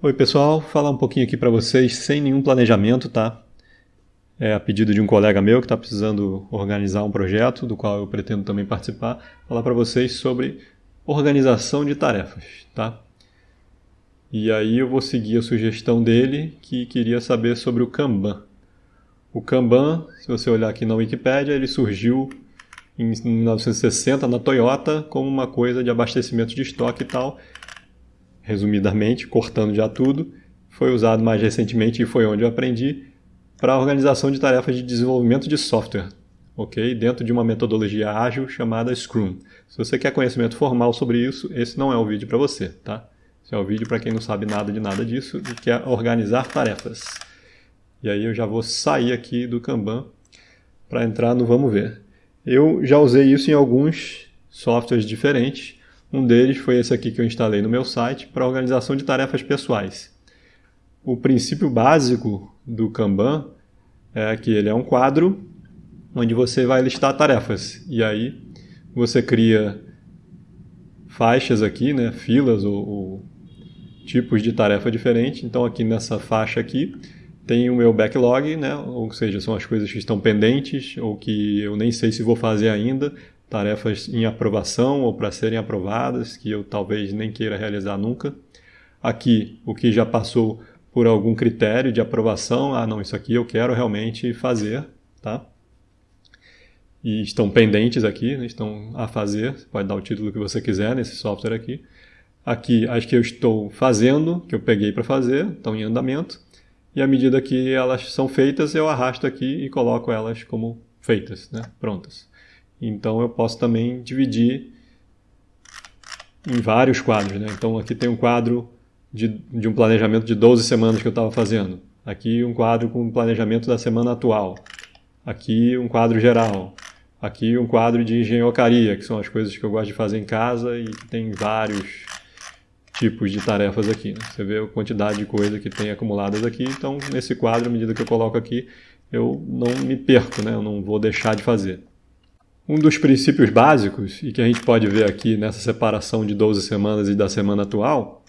Oi pessoal, falar um pouquinho aqui para vocês sem nenhum planejamento, tá? É a pedido de um colega meu que está precisando organizar um projeto, do qual eu pretendo também participar, falar para vocês sobre organização de tarefas, tá? E aí eu vou seguir a sugestão dele, que queria saber sobre o Kanban. O Kanban, se você olhar aqui na Wikipedia, ele surgiu em 1960 na Toyota como uma coisa de abastecimento de estoque e tal, resumidamente, cortando já tudo, foi usado mais recentemente e foi onde eu aprendi para a organização de tarefas de desenvolvimento de software, ok? Dentro de uma metodologia ágil chamada Scrum. Se você quer conhecimento formal sobre isso, esse não é o vídeo para você, tá? Esse é o vídeo para quem não sabe nada de nada disso e quer organizar tarefas. E aí eu já vou sair aqui do Kanban para entrar no Vamos Ver. Eu já usei isso em alguns softwares diferentes, um deles foi esse aqui que eu instalei no meu site para organização de tarefas pessoais. O princípio básico do Kanban é que ele é um quadro onde você vai listar tarefas. E aí você cria faixas aqui, né, filas ou, ou tipos de tarefa diferente. Então aqui nessa faixa aqui tem o meu backlog, né, ou seja, são as coisas que estão pendentes ou que eu nem sei se vou fazer ainda tarefas em aprovação ou para serem aprovadas, que eu talvez nem queira realizar nunca. Aqui, o que já passou por algum critério de aprovação, ah, não, isso aqui eu quero realmente fazer, tá? E estão pendentes aqui, né? estão a fazer, você pode dar o título que você quiser nesse software aqui. Aqui, as que eu estou fazendo, que eu peguei para fazer, estão em andamento. E à medida que elas são feitas, eu arrasto aqui e coloco elas como feitas, né? prontas. Então eu posso também dividir em vários quadros. Né? Então aqui tem um quadro de, de um planejamento de 12 semanas que eu estava fazendo. Aqui um quadro com o planejamento da semana atual. Aqui um quadro geral. Aqui um quadro de engenhocaria, que são as coisas que eu gosto de fazer em casa e tem vários tipos de tarefas aqui. Né? Você vê a quantidade de coisa que tem acumuladas aqui. Então, nesse quadro, à medida que eu coloco aqui, eu não me perco, né? eu não vou deixar de fazer. Um dos princípios básicos, e que a gente pode ver aqui nessa separação de 12 semanas e da semana atual,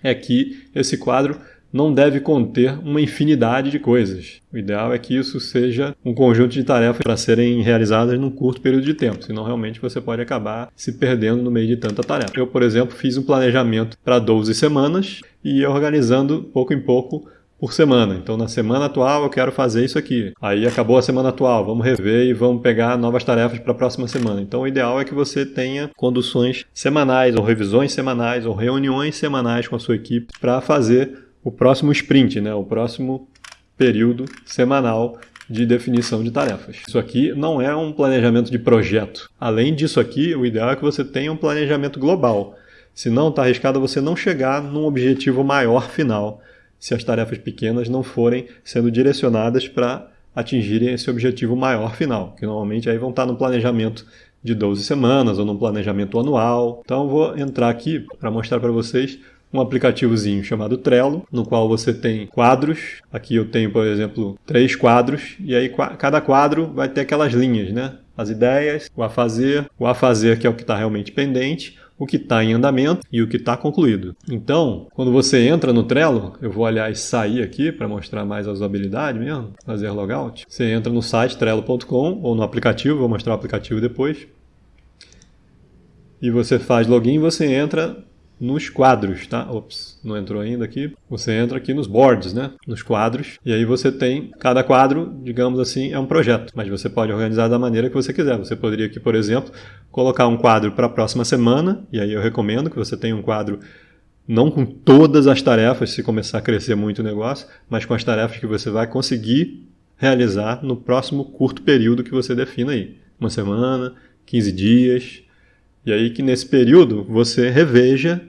é que esse quadro não deve conter uma infinidade de coisas. O ideal é que isso seja um conjunto de tarefas para serem realizadas num curto período de tempo, senão realmente você pode acabar se perdendo no meio de tanta tarefa. Eu, por exemplo, fiz um planejamento para 12 semanas e organizando pouco em pouco por semana. Então, na semana atual, eu quero fazer isso aqui. Aí acabou a semana atual, vamos rever e vamos pegar novas tarefas para a próxima semana. Então, o ideal é que você tenha conduções semanais, ou revisões semanais, ou reuniões semanais com a sua equipe para fazer o próximo sprint, né? o próximo período semanal de definição de tarefas. Isso aqui não é um planejamento de projeto. Além disso aqui, o ideal é que você tenha um planejamento global. Senão, está arriscado você não chegar num objetivo maior final se as tarefas pequenas não forem sendo direcionadas para atingirem esse objetivo maior final, que normalmente aí vão estar no planejamento de 12 semanas ou no planejamento anual. Então vou entrar aqui para mostrar para vocês um aplicativozinho chamado Trello, no qual você tem quadros. Aqui eu tenho, por exemplo, três quadros, e aí cada quadro vai ter aquelas linhas, né? As ideias, o a fazer, o a fazer que é o que está realmente pendente, o que está em andamento e o que está concluído. Então, quando você entra no Trello, eu vou aliás sair aqui para mostrar mais a usabilidade mesmo, fazer logout. Você entra no site trello.com ou no aplicativo, vou mostrar o aplicativo depois. E você faz login, você entra nos quadros, tá? Ops, não entrou ainda aqui. Você entra aqui nos boards, né? Nos quadros. E aí você tem, cada quadro, digamos assim, é um projeto. Mas você pode organizar da maneira que você quiser. Você poderia aqui, por exemplo, colocar um quadro para a próxima semana. E aí eu recomendo que você tenha um quadro não com todas as tarefas, se começar a crescer muito o negócio, mas com as tarefas que você vai conseguir realizar no próximo curto período que você defina aí. Uma semana, 15 dias, e aí que nesse período você reveja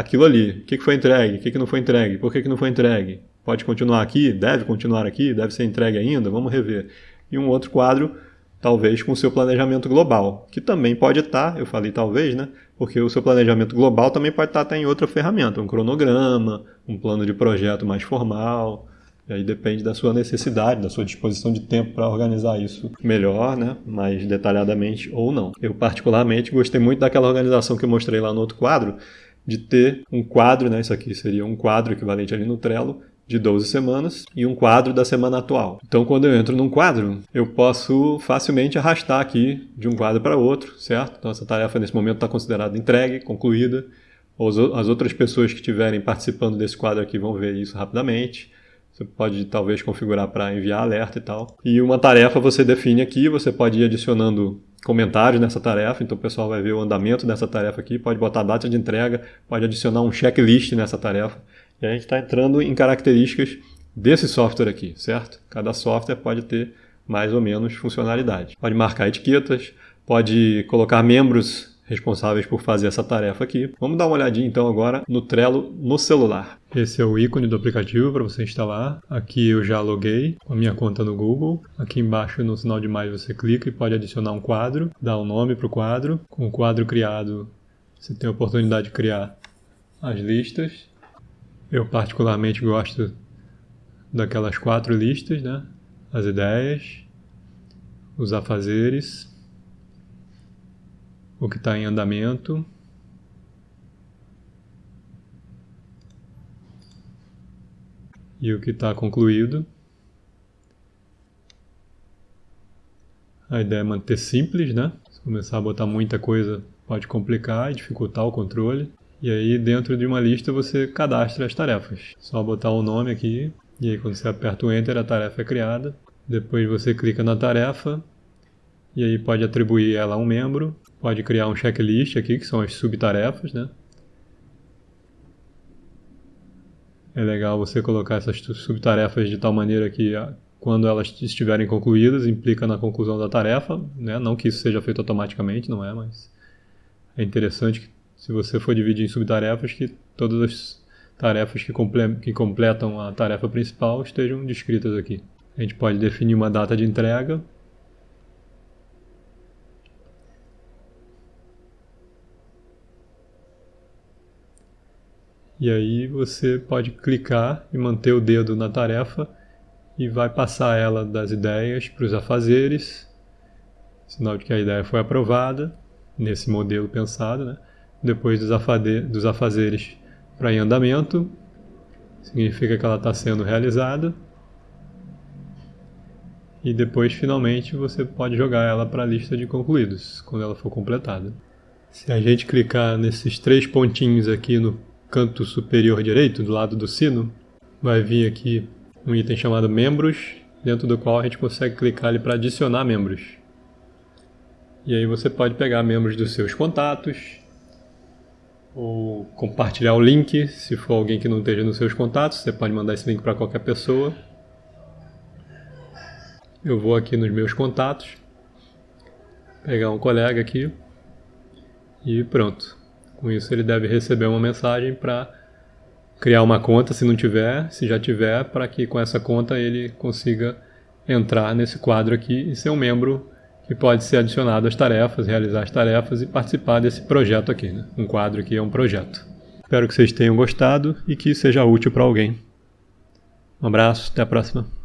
aquilo ali. O que foi entregue? O que não foi entregue? Por que não foi entregue? Pode continuar aqui? Deve continuar aqui? Deve ser entregue ainda? Vamos rever. E um outro quadro, talvez com o seu planejamento global, que também pode estar, eu falei talvez, né? Porque o seu planejamento global também pode estar até em outra ferramenta, um cronograma, um plano de projeto mais formal, e aí depende da sua necessidade, da sua disposição de tempo para organizar isso melhor, né? mais detalhadamente ou não. Eu particularmente gostei muito daquela organização que eu mostrei lá no outro quadro, de ter um quadro, né? Isso aqui seria um quadro equivalente ali no Trello, de 12 semanas e um quadro da semana atual. Então, quando eu entro num quadro, eu posso facilmente arrastar aqui de um quadro para outro, certo? Então, essa tarefa nesse momento está considerada entregue, concluída. As outras pessoas que estiverem participando desse quadro aqui vão ver isso rapidamente. Você pode talvez configurar para enviar alerta e tal. E uma tarefa você define aqui, você pode ir adicionando comentários nessa tarefa, então o pessoal vai ver o andamento dessa tarefa aqui, pode botar a data de entrega, pode adicionar um checklist nessa tarefa. E a gente está entrando em características desse software aqui, certo? Cada software pode ter mais ou menos funcionalidade. Pode marcar etiquetas, pode colocar membros responsáveis por fazer essa tarefa aqui. Vamos dar uma olhadinha então agora no Trello no celular. Esse é o ícone do aplicativo para você instalar. Aqui eu já loguei com a minha conta no Google. Aqui embaixo no sinal de mais você clica e pode adicionar um quadro, dar um nome para o quadro. Com o quadro criado, você tem a oportunidade de criar as listas eu particularmente gosto daquelas quatro listas, né? As ideias, os afazeres, o que está em andamento, e o que está concluído. A ideia é manter simples, né? Se começar a botar muita coisa, pode complicar e dificultar o controle. E aí dentro de uma lista você cadastra as tarefas. Só botar o nome aqui e aí quando você aperta o Enter a tarefa é criada. Depois você clica na tarefa e aí pode atribuir ela a um membro. Pode criar um checklist aqui que são as subtarefas, né? É legal você colocar essas subtarefas de tal maneira que ah, quando elas estiverem concluídas implica na conclusão da tarefa, né? Não que isso seja feito automaticamente, não é, mas é interessante que se você for dividir em subtarefas, que todas as tarefas que, comple que completam a tarefa principal estejam descritas aqui. A gente pode definir uma data de entrega. E aí você pode clicar e manter o dedo na tarefa e vai passar ela das ideias para os afazeres, sinal de que a ideia foi aprovada nesse modelo pensado, né? depois dos, dos afazeres para em andamento, significa que ela está sendo realizada. E depois, finalmente, você pode jogar ela para a lista de concluídos, quando ela for completada. Se a gente clicar nesses três pontinhos aqui no canto superior direito, do lado do sino, vai vir aqui um item chamado membros, dentro do qual a gente consegue clicar ali para adicionar membros. E aí você pode pegar membros dos seus contatos, ou compartilhar o link, se for alguém que não esteja nos seus contatos, você pode mandar esse link para qualquer pessoa. Eu vou aqui nos meus contatos, pegar um colega aqui e pronto. Com isso ele deve receber uma mensagem para criar uma conta se não tiver, se já tiver, para que com essa conta ele consiga entrar nesse quadro aqui e ser um membro que pode ser adicionado às tarefas, realizar as tarefas e participar desse projeto aqui. Né? Um quadro que é um projeto. Espero que vocês tenham gostado e que seja útil para alguém. Um abraço, até a próxima.